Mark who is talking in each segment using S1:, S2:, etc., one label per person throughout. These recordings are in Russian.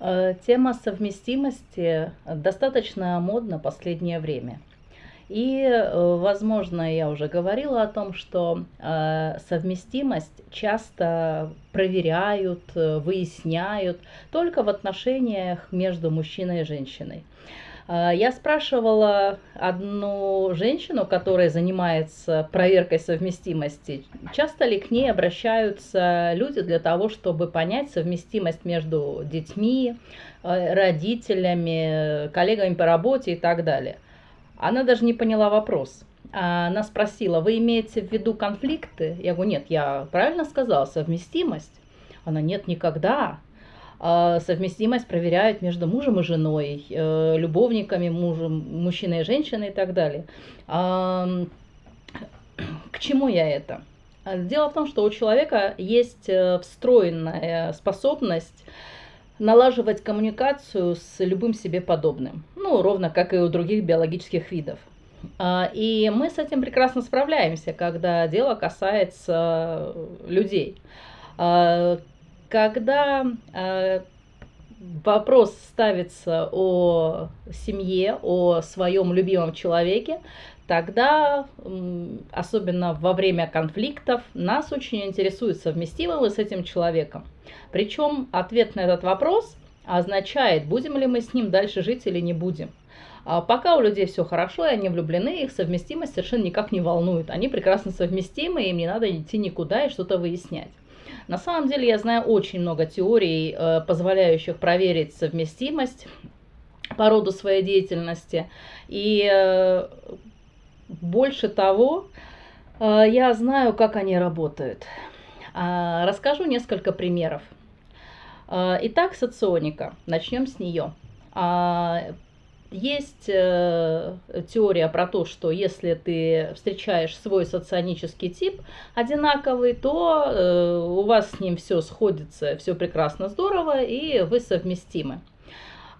S1: Э, тема совместимости достаточно модна последнее время. И, э, возможно, я уже говорила о том, что э, совместимость часто проверяют, выясняют только в отношениях между мужчиной и женщиной. А, я спрашивала одну женщину, которая занимается проверкой совместимости, часто ли к ней обращаются люди для того, чтобы понять совместимость между детьми, э, родителями, коллегами по работе и так далее. Она даже не поняла вопрос. Она спросила, вы имеете в виду конфликты? Я говорю, нет, я правильно сказала, совместимость. Она, нет, никогда. А, совместимость проверяют между мужем и женой, э, любовниками, мужем, мужчиной и женщиной и так далее. К чему я это? Дело в том, что у человека есть э, встроенная способность налаживать коммуникацию с любым себе подобным. Ну, ровно как и у других биологических видов. А, и мы с этим прекрасно справляемся, когда дело касается людей. Когда э, вопрос ставится о семье, о своем любимом человеке, тогда, особенно во время конфликтов, нас очень интересует, совместимы мы с этим человеком. Причем ответ на этот вопрос означает, будем ли мы с ним дальше жить или не будем. А пока у людей все хорошо, и они влюблены, их совместимость совершенно никак не волнует. Они прекрасно совместимы, им не надо идти никуда и что-то выяснять. На самом деле я знаю очень много теорий, э, позволяющих проверить совместимость по роду своей деятельности. И э, больше того, э, я знаю, как они работают. А, расскажу несколько примеров. Итак, соционика. Начнем с нее. А, есть э, теория про то, что если ты встречаешь свой соционический тип одинаковый, то э, у вас с ним все сходится, все прекрасно, здорово, и вы совместимы.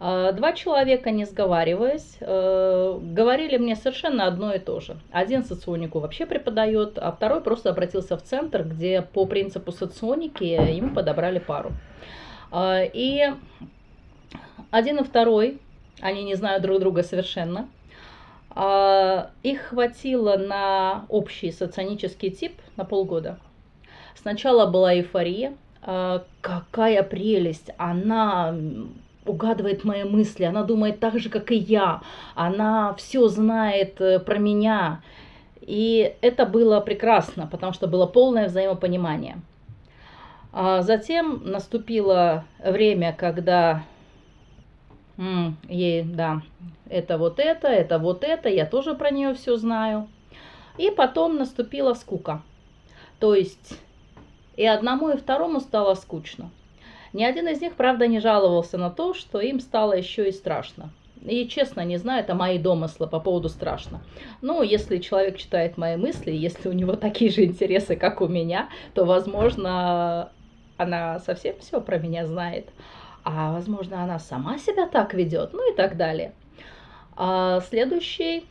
S1: Э, два человека, не сговариваясь, э, говорили мне совершенно одно и то же. Один соционику вообще преподает, а второй просто обратился в центр, где по принципу соционики ему подобрали пару. Э, и один и второй они не знают друг друга совершенно. А, их хватило на общий соционический тип на полгода. Сначала была эйфория. А, какая прелесть! Она угадывает мои мысли, она думает так же, как и я, она все знает э, про меня. И это было прекрасно, потому что было полное взаимопонимание. А затем наступило время, когда ей, да, это вот это, это вот это, я тоже про нее все знаю. И потом наступила скука. То есть и одному, и второму стало скучно. Ни один из них, правда, не жаловался на то, что им стало еще и страшно. И честно, не знаю, это мои домыслы по поводу страшно. Но если человек читает мои мысли, если у него такие же интересы, как у меня, то, возможно, она совсем все про меня знает а возможно она сама себя так ведет, ну и так далее. А следующий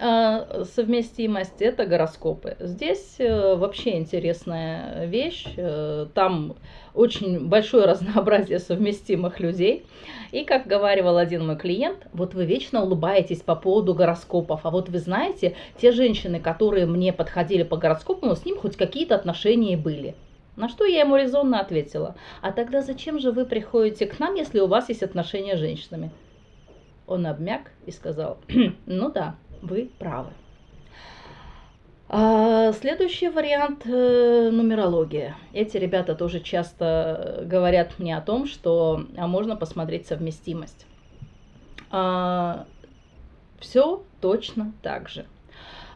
S1: а, совместимость это гороскопы. Здесь э, вообще интересная вещь. Э, там очень большое разнообразие совместимых людей. И как говаривал один мой клиент, вот вы вечно улыбаетесь по поводу гороскопов, а вот вы знаете, те женщины, которые мне подходили по гороскопу, ну, с ним хоть какие-то отношения были. На что я ему резонно ответила, а тогда зачем же вы приходите к нам, если у вас есть отношения с женщинами? Он обмяк и сказал, ну да, вы правы. А, следующий вариант э, нумерология. Эти ребята тоже часто говорят мне о том, что а можно посмотреть совместимость. А, все точно так же.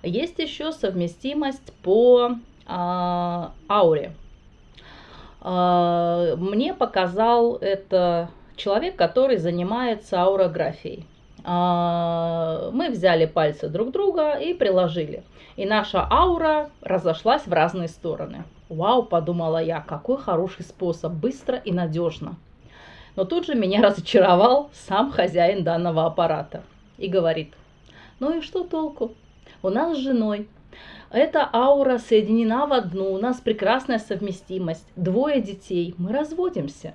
S1: Есть еще совместимость по а, ауре. А, мне показал это человек, который занимается аурографией. А, мы взяли пальцы друг друга и приложили. И наша аура разошлась в разные стороны. Вау, подумала я, какой хороший способ, быстро и надежно. Но тут же меня разочаровал сам хозяин данного аппарата и говорит, ну и что толку? У нас с женой эта аура соединена в одну, у нас прекрасная совместимость, двое детей, мы разводимся.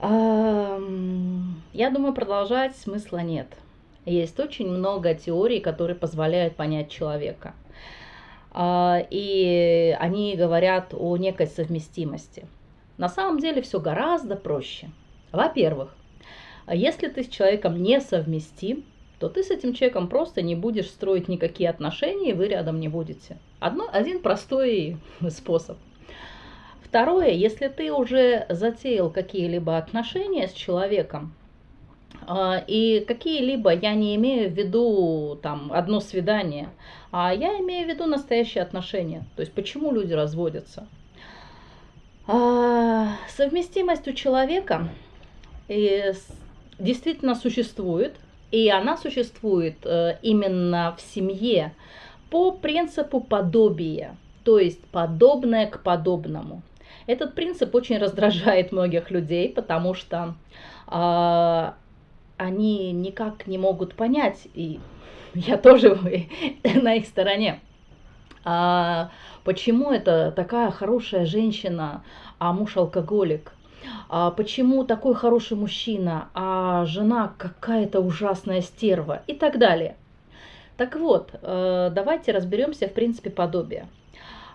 S1: Я думаю, продолжать смысла нет. Есть очень много теорий, которые позволяют понять человека. А, и они говорят о некой совместимости. На самом деле все гораздо проще. Во-первых, если ты с человеком не совместим, то ты с этим человеком просто не будешь строить никакие отношения, и вы рядом не будете. Одно, один простой способ. Второе, если ты уже затеял какие-либо отношения с человеком, а, и какие-либо, я не имею в виду там одно свидание, а я имею в виду настоящие отношения. То есть почему люди разводятся? А, совместимость у человека действительно существует, и она существует э, именно в семье по принципу подобия, то есть подобное к подобному. Этот принцип очень раздражает многих людей, потому что э, они никак не могут понять, и я тоже на их стороне, а почему это такая хорошая женщина, а муж алкоголик? А почему такой хороший мужчина, а жена какая-то ужасная стерва и так далее. Так вот, э, давайте разберемся в принципе подобия.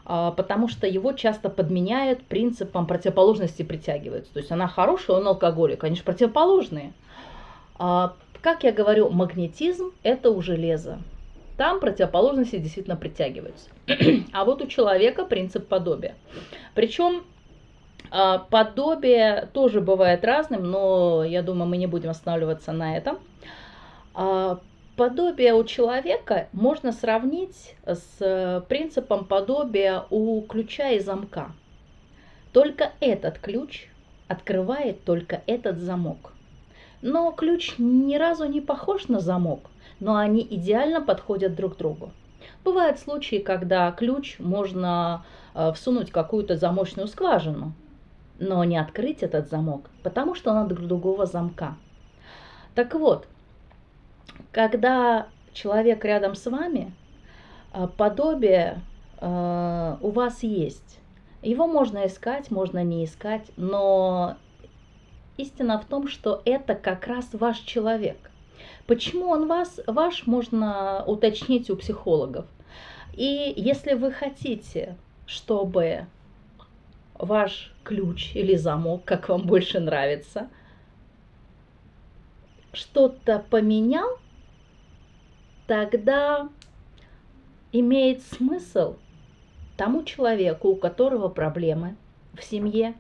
S1: А, потому что его часто подменяют принципом противоположности притягиваются. То есть она хорошая, он алкоголик, они же противоположные. А, как я говорю, магнетизм – это у железа. Там противоположности действительно притягиваются. а вот у человека принцип подобия. Причем подобие тоже бывает разным, но я думаю, мы не будем останавливаться на этом. А, подобие у человека можно сравнить с принципом подобия у ключа и замка. Только этот ключ открывает только этот замок. Но ключ ни разу не похож на замок, но они идеально подходят друг другу. Бывают случаи, когда ключ можно э, всунуть какую-то замочную скважину, но не открыть этот замок, потому что он от другого замка. Так вот, когда человек рядом с вами, э, подобие э, у вас есть. Его можно искать, можно не искать, но истина в том, что это как раз ваш человек. Почему он вас, ваш, можно уточнить у психологов. И если вы хотите, чтобы ваш ключ или замок, как вам больше нравится, что-то поменял, тогда имеет смысл тому человеку, у которого проблемы в семье,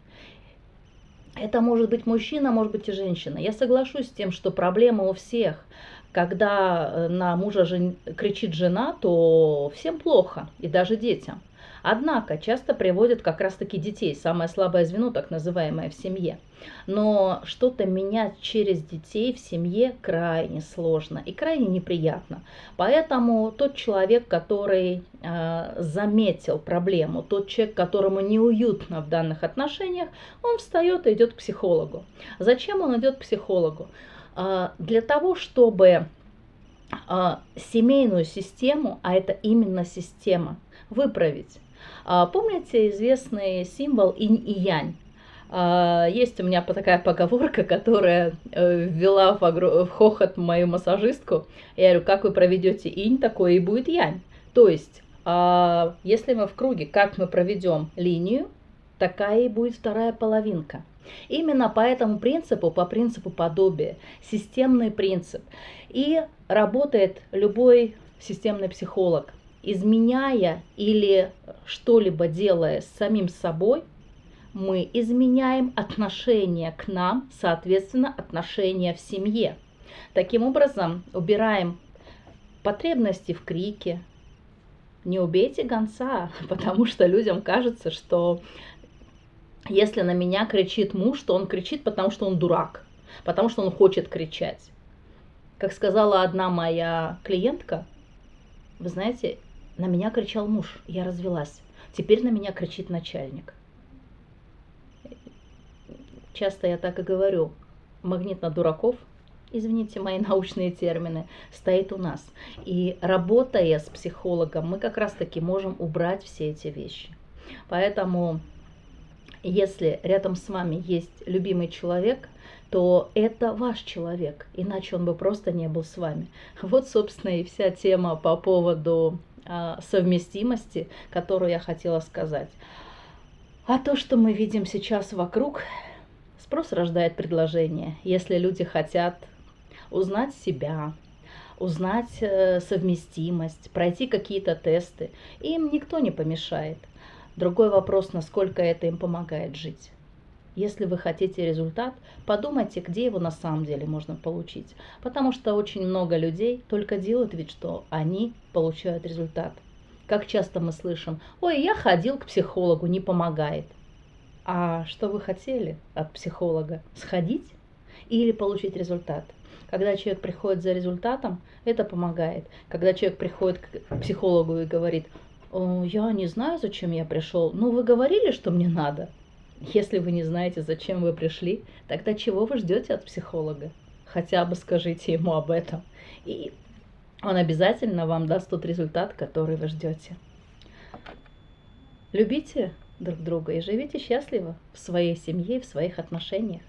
S1: это может быть мужчина, может быть и женщина. Я соглашусь с тем, что проблема у всех. Когда э, на мужа жен... кричит жена, то всем плохо, и даже детям. Однако часто приводят как раз-таки детей, самое слабое звено, так называемое, в семье. Но что-то менять через детей в семье крайне сложно и крайне неприятно. Поэтому тот человек, который э, заметил проблему, тот человек, которому неуютно в данных отношениях, он встает и идет к психологу. Зачем он идет к психологу? Э, для того, чтобы э, семейную систему, а это именно система, выправить. А, помните известный символ инь и янь? А, есть у меня такая поговорка, которая э, ввела в, огр... в хохот мою массажистку. Я говорю, как вы проведете инь, такое и будет янь. То есть, а, если мы в круге, как мы проведем линию, такая и будет вторая половинка. Именно по этому принципу, по принципу подобия, системный принцип. И работает любой системный психолог изменяя или что-либо делая с самим собой, мы изменяем отношение к нам, соответственно, отношения в семье. Таким образом, убираем потребности в крике. Не убейте гонца, потому что людям кажется, что если на меня кричит муж, то он кричит, потому что он дурак, потому что он хочет кричать. Как сказала одна моя клиентка, вы знаете, на меня кричал муж, я развелась. Теперь на меня кричит начальник. Часто я так и говорю. Магнит на дураков, извините мои научные термины, стоит у нас. И работая с психологом, мы как раз таки можем убрать все эти вещи. Поэтому Если рядом с вами есть любимый человек, то это ваш человек, иначе он бы просто не был с вами. Вот, собственно, и вся тема по поводу совместимости, которую я хотела сказать. А то, что мы видим сейчас вокруг, спрос рождает предложение. Если люди хотят узнать себя, узнать э, совместимость, пройти какие-то тесты, им никто не помешает. Другой вопрос, насколько это им помогает жить. Если вы хотите результат, подумайте, где его на самом деле можно получить. Потому что очень много людей только делают вид, что они получают результат. Как часто мы слышим, ой, я ходил к психологу, не помогает. А что вы хотели от психолога? Сходить или получить результат? Когда человек приходит за результатом, это помогает. Когда человек приходит к психологу и говорит, я не знаю, зачем я пришел, но вы говорили, что мне надо. Если вы не знаете, зачем вы пришли, тогда чего вы ждете от психолога? Хотя бы скажите ему об этом. И он обязательно вам даст тот результат, который вы ждете. Любите друг друга и живите счастливо в своей семье и в своих отношениях.